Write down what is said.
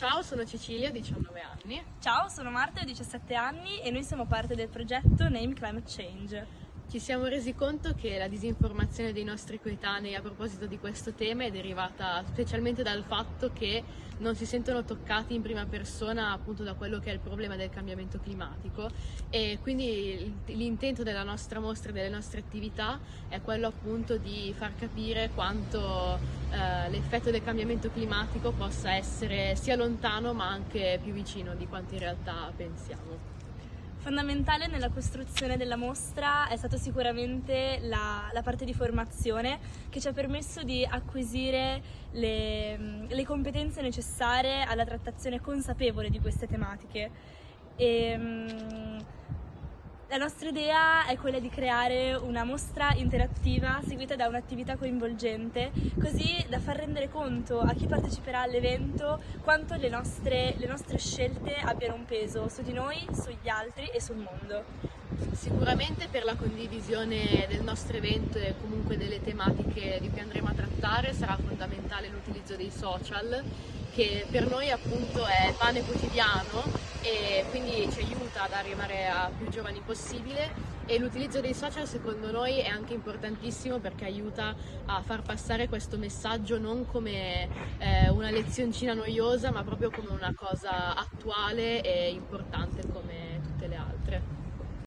Ciao, sono Cecilia, ho 19 anni. Ciao, sono Marta, ho 17 anni e noi siamo parte del progetto Name Climate Change. Ci siamo resi conto che la disinformazione dei nostri coetanei a proposito di questo tema è derivata specialmente dal fatto che non si sentono toccati in prima persona appunto da quello che è il problema del cambiamento climatico e quindi l'intento della nostra mostra e delle nostre attività è quello appunto di far capire quanto eh, l'effetto del cambiamento climatico possa essere sia lontano ma anche più vicino di quanto in realtà pensiamo. Fondamentale nella costruzione della mostra è stata sicuramente la, la, parte di formazione che ci ha permesso di acquisire le, le competenze necessarie alla trattazione consapevole di queste tematiche. E, um, la nostra idea è quella di creare una mostra interattiva seguita da un'attività coinvolgente, così da far rendere conto a chi parteciperà all'evento quanto le nostre, le nostre scelte abbiano un peso su di noi, sugli altri e sul mondo. Sicuramente per la condivisione del nostro evento e comunque delle tematiche di cui andremo a trattare sarà fondamentale l'utilizzo dei social che per noi appunto è pane quotidiano e quindi ci aiuta ad arrivare a più giovani possibile e l'utilizzo dei social secondo noi è anche importantissimo perché aiuta a far passare questo messaggio non come eh, una lezioncina noiosa ma proprio come una cosa attuale e importante come tutte le altre.